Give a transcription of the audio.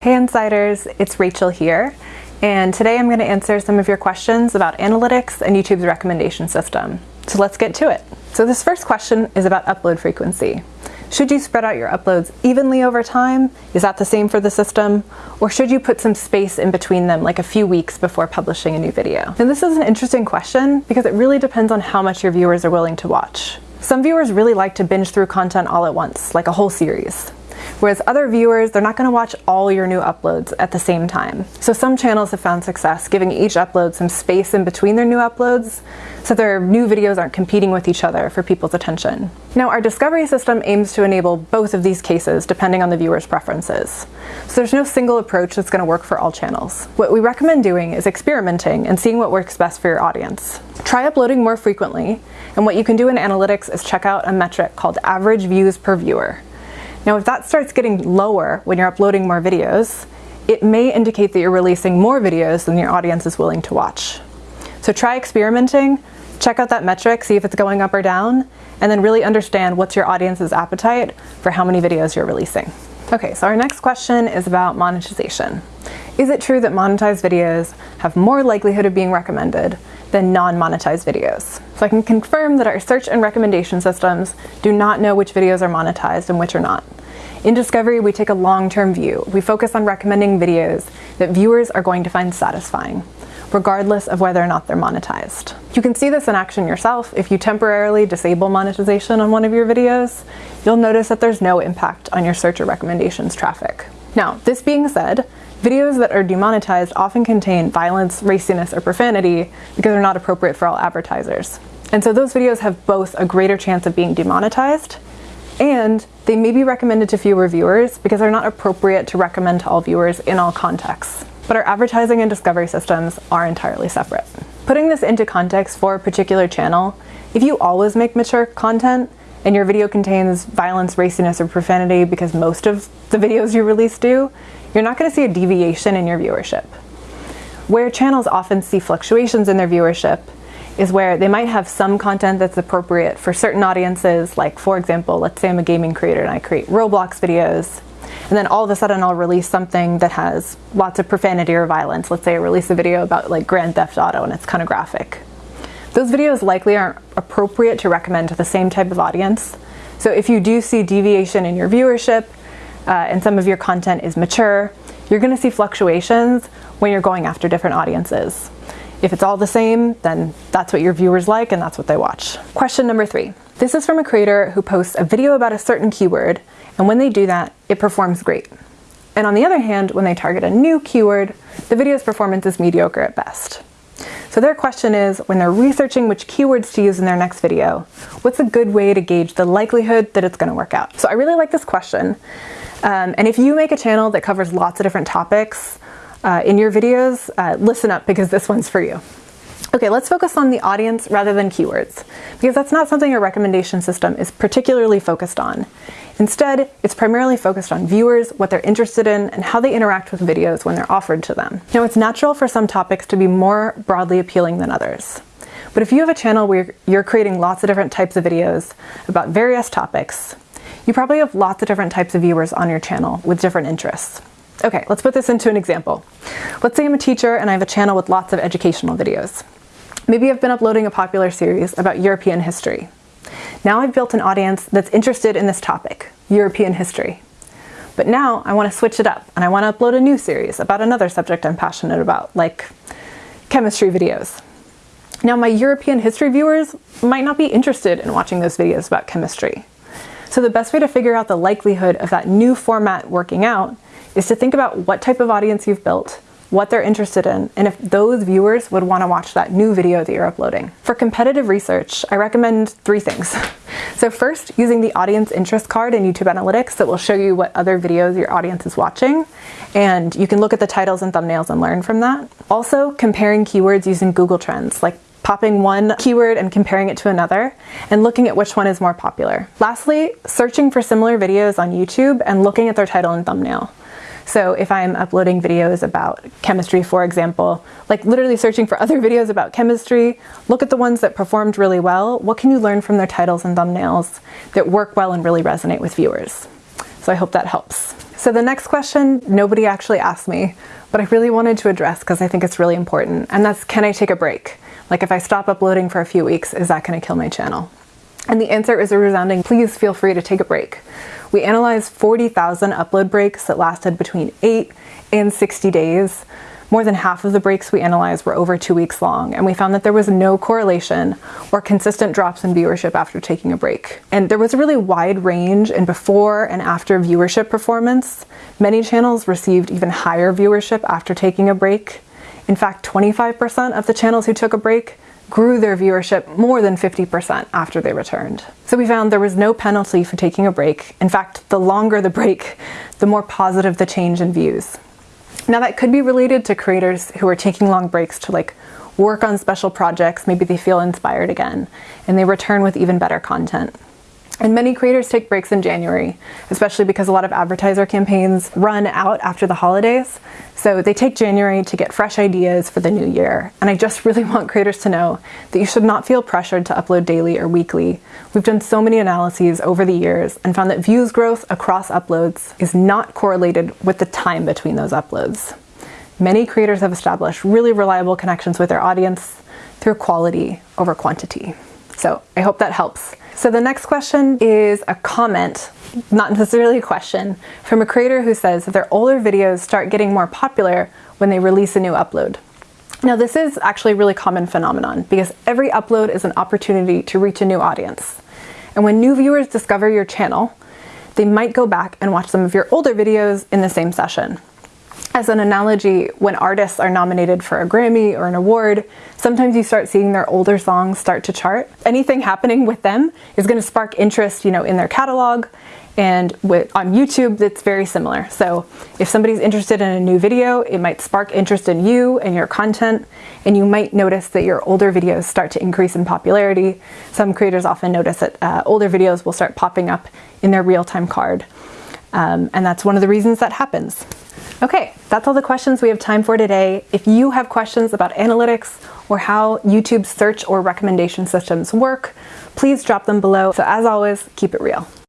Hey Insiders, it's Rachel here, and today I'm going to answer some of your questions about analytics and YouTube's recommendation system. So let's get to it. So this first question is about upload frequency. Should you spread out your uploads evenly over time? Is that the same for the system? Or should you put some space in between them, like a few weeks before publishing a new video? And this is an interesting question because it really depends on how much your viewers are willing to watch. Some viewers really like to binge through content all at once, like a whole series. Whereas other viewers, they're not gonna watch all your new uploads at the same time. So some channels have found success giving each upload some space in between their new uploads so their new videos aren't competing with each other for people's attention. Now our discovery system aims to enable both of these cases depending on the viewer's preferences. So there's no single approach that's gonna work for all channels. What we recommend doing is experimenting and seeing what works best for your audience. Try uploading more frequently, and what you can do in analytics is check out a metric called average views per viewer. Now if that starts getting lower when you're uploading more videos, it may indicate that you're releasing more videos than your audience is willing to watch. So try experimenting, check out that metric, see if it's going up or down, and then really understand what's your audience's appetite for how many videos you're releasing. Okay, so our next question is about monetization. Is it true that monetized videos have more likelihood of being recommended than non-monetized videos? So I can confirm that our search and recommendation systems do not know which videos are monetized and which are not. In Discovery, we take a long-term view. We focus on recommending videos that viewers are going to find satisfying, regardless of whether or not they're monetized. You can see this in action yourself. If you temporarily disable monetization on one of your videos, you'll notice that there's no impact on your search or recommendations traffic. Now, this being said, videos that are demonetized often contain violence, raciness, or profanity because they're not appropriate for all advertisers. And so those videos have both a greater chance of being demonetized and they may be recommended to fewer viewers because they're not appropriate to recommend to all viewers in all contexts. But our advertising and discovery systems are entirely separate. Putting this into context for a particular channel, if you always make mature content and your video contains violence, raciness, or profanity because most of the videos you release do, you're not going to see a deviation in your viewership. Where channels often see fluctuations in their viewership is where they might have some content that's appropriate for certain audiences, like for example, let's say I'm a gaming creator and I create Roblox videos, and then all of a sudden I'll release something that has lots of profanity or violence. Let's say I release a video about like Grand Theft Auto and it's kind of graphic. Those videos likely aren't appropriate to recommend to the same type of audience. So if you do see deviation in your viewership uh, and some of your content is mature, you're gonna see fluctuations when you're going after different audiences. If it's all the same, then that's what your viewers like and that's what they watch. Question number three. This is from a creator who posts a video about a certain keyword, and when they do that, it performs great. And on the other hand, when they target a new keyword, the video's performance is mediocre at best. So their question is, when they're researching which keywords to use in their next video, what's a good way to gauge the likelihood that it's gonna work out? So I really like this question. Um, and if you make a channel that covers lots of different topics, uh, in your videos, uh, listen up because this one's for you. Okay, let's focus on the audience rather than keywords, because that's not something your recommendation system is particularly focused on. Instead, it's primarily focused on viewers, what they're interested in, and how they interact with videos when they're offered to them. Now, it's natural for some topics to be more broadly appealing than others. But if you have a channel where you're creating lots of different types of videos about various topics, you probably have lots of different types of viewers on your channel with different interests. Okay, let's put this into an example. Let's say I'm a teacher and I have a channel with lots of educational videos. Maybe I've been uploading a popular series about European history. Now I've built an audience that's interested in this topic, European history. But now I want to switch it up and I want to upload a new series about another subject I'm passionate about, like chemistry videos. Now my European history viewers might not be interested in watching those videos about chemistry. So the best way to figure out the likelihood of that new format working out is to think about what type of audience you've built, what they're interested in, and if those viewers would want to watch that new video that you're uploading. For competitive research, I recommend three things. So first, using the audience interest card in YouTube Analytics that will show you what other videos your audience is watching, and you can look at the titles and thumbnails and learn from that. Also, comparing keywords using Google Trends, like popping one keyword and comparing it to another, and looking at which one is more popular. Lastly, searching for similar videos on YouTube and looking at their title and thumbnail. So if I'm uploading videos about chemistry, for example, like literally searching for other videos about chemistry, look at the ones that performed really well. What can you learn from their titles and thumbnails that work well and really resonate with viewers? So I hope that helps. So the next question, nobody actually asked me, but I really wanted to address because I think it's really important, and that's can I take a break? Like if I stop uploading for a few weeks, is that gonna kill my channel? And the answer is a resounding, please feel free to take a break. We analyzed 40,000 upload breaks that lasted between 8 and 60 days. More than half of the breaks we analyzed were over two weeks long, and we found that there was no correlation or consistent drops in viewership after taking a break. And there was a really wide range in before and after viewership performance. Many channels received even higher viewership after taking a break. In fact, 25% of the channels who took a break grew their viewership more than 50% after they returned. So we found there was no penalty for taking a break. In fact, the longer the break, the more positive the change in views. Now that could be related to creators who are taking long breaks to like work on special projects, maybe they feel inspired again, and they return with even better content. And many creators take breaks in January, especially because a lot of advertiser campaigns run out after the holidays. So they take January to get fresh ideas for the new year. And I just really want creators to know that you should not feel pressured to upload daily or weekly. We've done so many analyses over the years and found that views growth across uploads is not correlated with the time between those uploads. Many creators have established really reliable connections with their audience through quality over quantity. So I hope that helps. So the next question is a comment, not necessarily a question, from a creator who says that their older videos start getting more popular when they release a new upload. Now this is actually a really common phenomenon because every upload is an opportunity to reach a new audience. And when new viewers discover your channel, they might go back and watch some of your older videos in the same session. As an analogy, when artists are nominated for a Grammy or an award, sometimes you start seeing their older songs start to chart. Anything happening with them is going to spark interest, you know, in their catalog. And with, on YouTube, it's very similar. So if somebody's interested in a new video, it might spark interest in you and your content, and you might notice that your older videos start to increase in popularity. Some creators often notice that uh, older videos will start popping up in their real-time card. Um, and that's one of the reasons that happens. Okay, that's all the questions we have time for today. If you have questions about analytics or how YouTube search or recommendation systems work, please drop them below. So as always, keep it real.